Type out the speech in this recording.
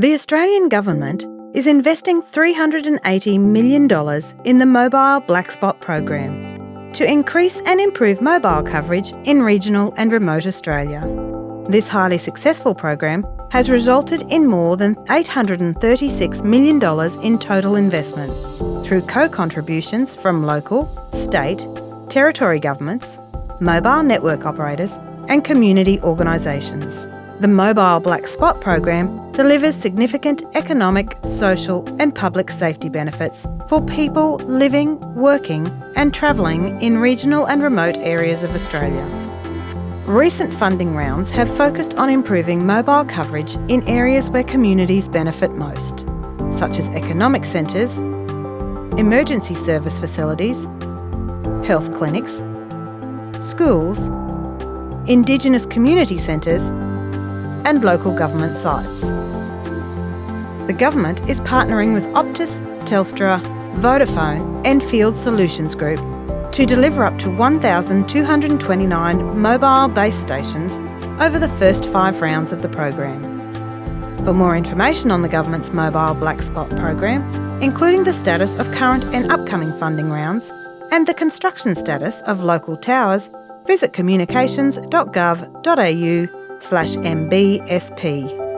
The Australian Government is investing $380 million in the Mobile Black Spot program to increase and improve mobile coverage in regional and remote Australia. This highly successful program has resulted in more than $836 million in total investment through co-contributions from local, state, territory governments, mobile network operators and community organisations. The Mobile Black Spot program delivers significant economic, social and public safety benefits for people living, working and travelling in regional and remote areas of Australia. Recent funding rounds have focused on improving mobile coverage in areas where communities benefit most, such as economic centres, emergency service facilities, health clinics, schools, Indigenous community centres and local government sites. The Government is partnering with Optus, Telstra, Vodafone and Field Solutions Group to deliver up to 1,229 mobile base stations over the first five rounds of the program. For more information on the Government's Mobile Black Spot program, including the status of current and upcoming funding rounds and the construction status of local towers, visit communications.gov.au slash MBSP.